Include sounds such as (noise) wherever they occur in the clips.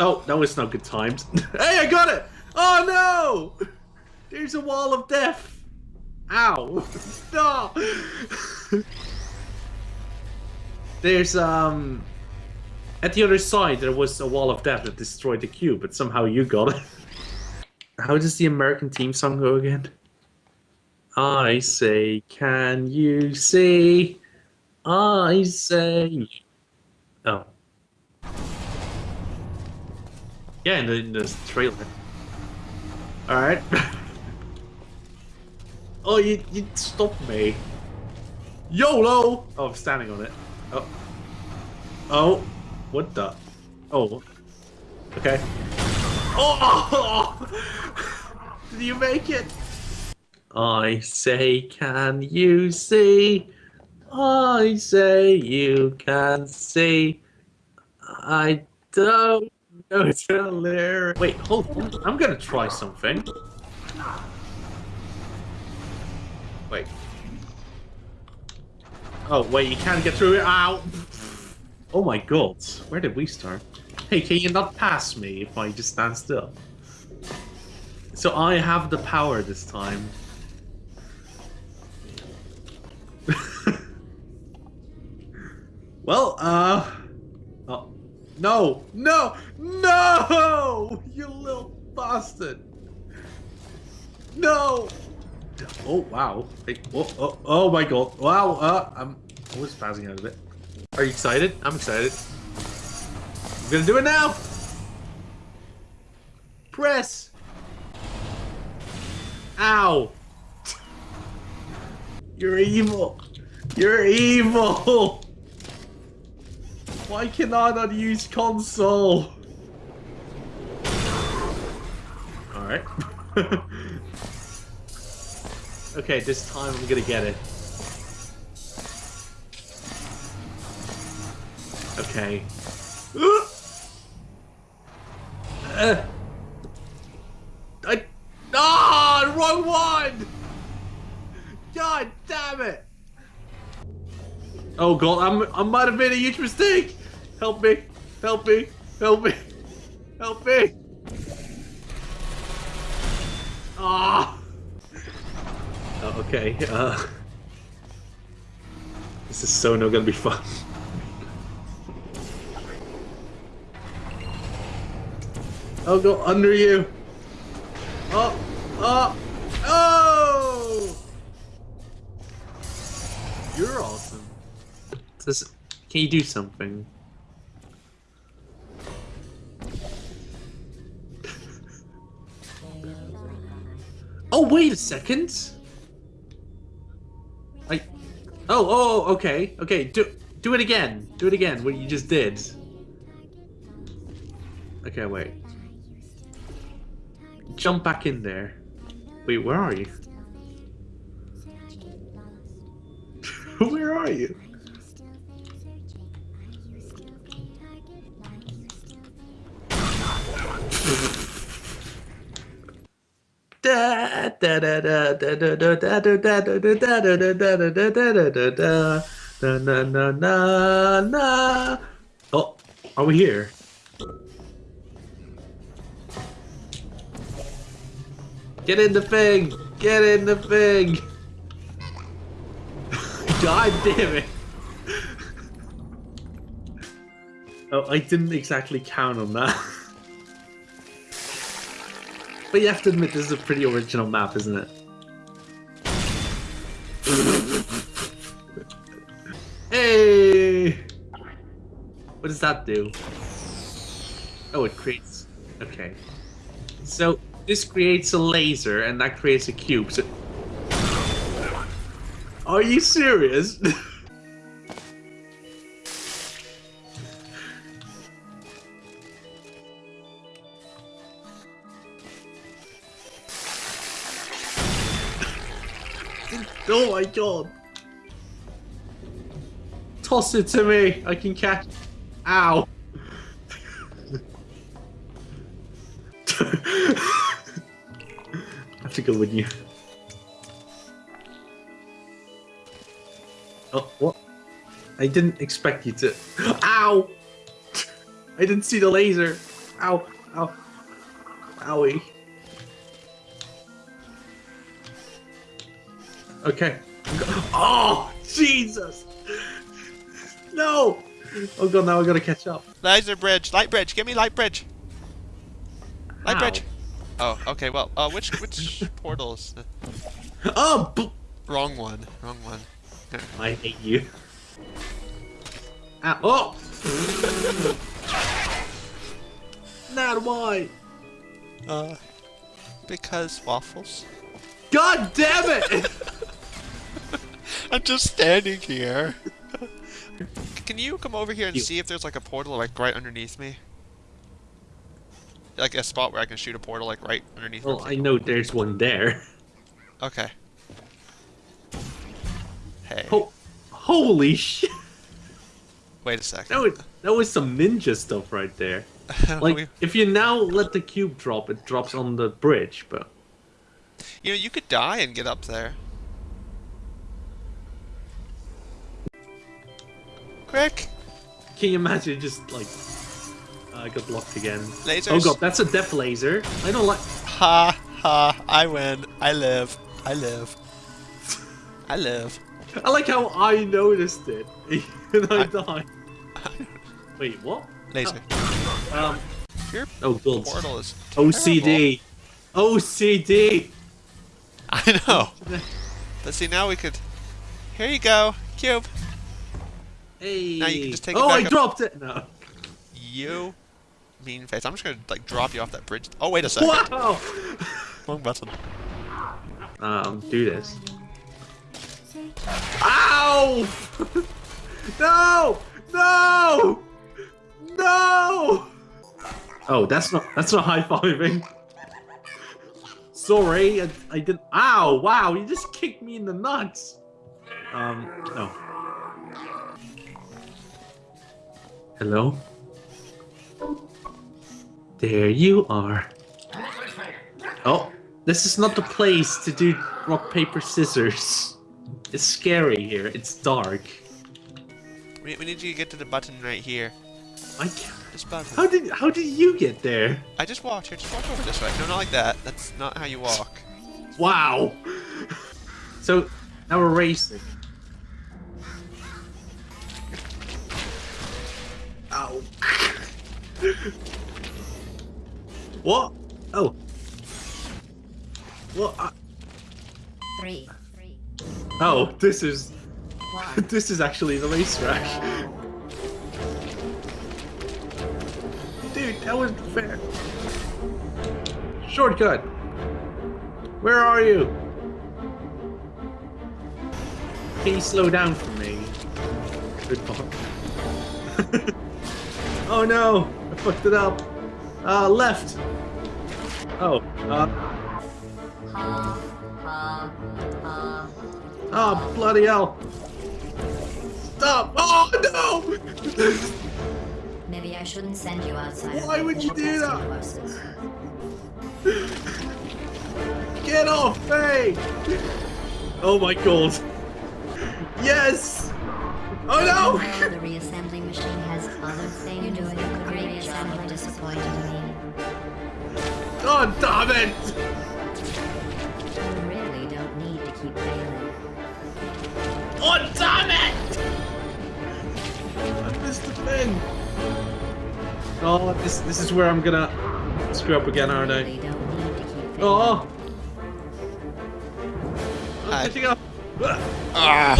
Oh, that was not good times. (laughs) hey, I got it! Oh no! There's a wall of death! Ow! (laughs) Stop! There's, um... At the other side, there was a wall of death that destroyed the cube, but somehow you got it. (laughs) How does the American team song go again? I say, can you see? I say... Oh. Yeah, in the, in the trailer. Alright. (laughs) oh, you, you stopped me. YOLO! Oh, I'm standing on it. Oh. Oh. What the? Oh. Okay. Oh! (laughs) Did you make it? I say, can you see? I say, you can see. I don't know the lyric. Wait, hold on. I'm gonna try something. Wait. Oh, wait, you can't get through it. Ow! Oh my god. Where did we start? Hey, can you not pass me if I just stand still? So I have the power this time. Well, uh... Oh. No! No! No! You little bastard! No! Oh, wow. Hey, oh, oh, oh my god. Wow, uh, I'm always passing out of it. Are you excited? I'm excited. I'm gonna do it now! Press! Ow! You're evil! You're evil! (laughs) Why can I not use console? Alright. (laughs) okay, this time I'm gonna get it. Okay. (gasps) Uh, I... Ah! Oh, wrong one! God damn it! Oh god, I'm, I might have made a huge mistake! Help me! Help me! Help me! Help me! Ah! Oh, okay, uh... This is so not gonna be fun. I'll go under you! Oh! Oh! Oh! You're awesome. Does, can you do something? Wait a second! I... Oh, oh, oh, okay, okay, do, do it again. Do it again, what you just did. Okay, wait. Jump back in there. Wait, where are you? (laughs) Where are you? Oh, are we here? Get in the thing! Get in the thing! (laughs) God damn it! oh, I didn't exactly count on that. (laughs) but you have to admit, this is a pretty original map, isn't it? hey! What does that do? Oh, it creates... Okay. So, this creates a laser, and that creates a cube. So... Are you serious? (laughs) oh my god! Toss it to me! I can catch... Ow! I have to go with you. Oh, what? I didn't expect you to. Ow! (laughs) I didn't see the laser. Ow! Ow! Owie. Okay. Oh, Jesus! No! Oh god, now I gotta catch up. Laser bridge, light bridge, give me light bridge. Light Ow. bridge. Oh, okay. Well, uh, which which (laughs) portals? Oh! b- Wrong one. Wrong one. I hate you. Ow. Oh! (laughs) Not why. Uh, because waffles. God damn it! (laughs) I'm just standing here. Can you come over here and You- see if there's like a portal like right underneath me? Like a spot where I can shoot a portal like right underneath well. I know there's one there. Okay. Hey. Ho- holy shit! Wait a second. That was, that was some ninja stuff right there. (laughs) Like, We- if you now let the cube drop, it drops on the bridge, but... you know, you could die and get up there. Quick! Can you imagine just, like... I got blocked again. Lasers. Oh god, that's a death laser. I don't like... Ha ha! I win. I live. I live. I live. I like how I noticed it, (laughs) and I, I- died. (laughs) Wait, what? Laser. Um, Your oh god. portal is OCD. OCD! I know. But see, now we could. Here you go, cube. Hey! Now you can just take it oh, back I up. dropped it! No. You mean face. I'm just gonna like drop you off that bridge. Oh wait a second. Wow! (laughs) Wrong button. Um, do this. Ow! (laughs) no! No! No! Oh, that's not that's not high fiving. Sorry, I, I didn't. Ow! Wow, you just kicked me in the nuts. Um, no. Hello. There you are. Oh, this is not the place to do rock, paper, scissors. It's scary here. It's dark. We, we need you to get to the button right here. I can't. This button. How did how did you get there? I just walked here. Just walk over this way. No, not like that. That's not how you walk. Wow. So now we're racing. What? Oh. What? I- Three, oh, this is one. (laughs) this is actually the racetrack. Dude, that wasn't fair. Shortcut. Where are you? Can you slow down for me? Good fuck. (laughs) oh no! I fucked it up. Uh, left. Oh. Uh. Ha, ha, ha. Oh, bloody hell. Stop! Oh no! Maybe I shouldn't send you outside. Why would you do that? Get off me! Oh my god. Yes! Oh no! God damn it! You really don't need to keep failing. Oh damn it! I missed the thing. Oh, this this is where I'm gonna screw up again, aren't I? really don't need to keep. Oh! I'm Hi. catching up. Ah.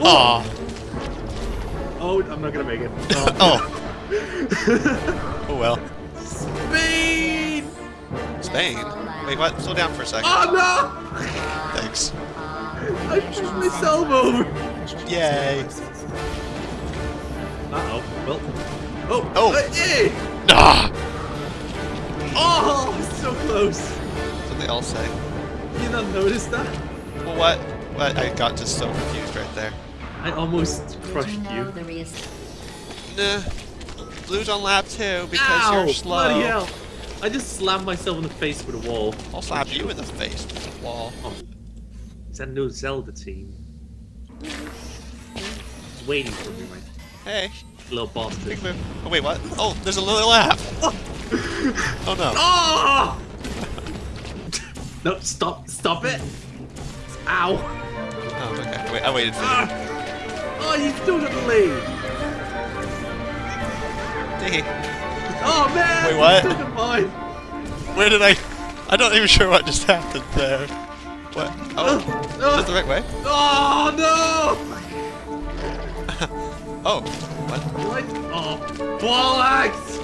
Oh. Oh. oh, I'm not gonna make it. (laughs) Oh. (laughs) Oh well. Speed! Spain. Wait, what? Slow down for a second. Oh no! Thanks. I pushed myself over. Yay. Uh oh. Well. Oh. Oh. Uh, eh. Ah. Oh, so close. That's what they all say. You not notice that? Well, what? What? I got just so confused right there. I almost crushed you know you. the Nah. Blue's on lap two because Ow! you're slow. Bloody hell! I just slammed myself in the face with a wall. I'll slap you in the face with a wall. Is that no Zelda team? He's waiting for me, my Hey, little bastard. Oh wait, what? Oh, there's a little laugh. Oh no. Oh! (laughs) no, stop, stop it! Ow! Oh, okay. Wait, I waited for Ah! Oh, you still got the lead! you. Oh man! Wait, what? took it mine. Where did I? I'm not even sure what just happened there. What? Oh, oh is Oh, that the right way? oh no! (laughs) Oh, what? What? Oh, bollocks!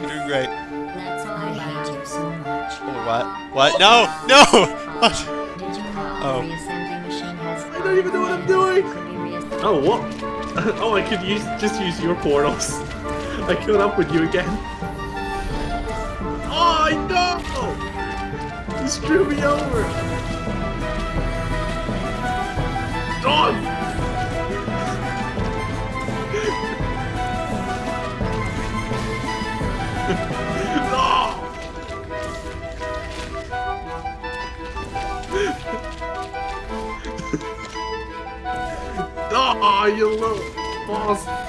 You're doing great. that's all I hate you so much. Oh, what? What? No! No! (laughs) (laughs) What? Did you know Oh. the reassembly machine has I don't even know what I'm doing. Could. Oh, what? Oh, I could use just use your portals. I caught up with you again. You screwed me over. (laughs) No! (laughs) Oh, you little boss!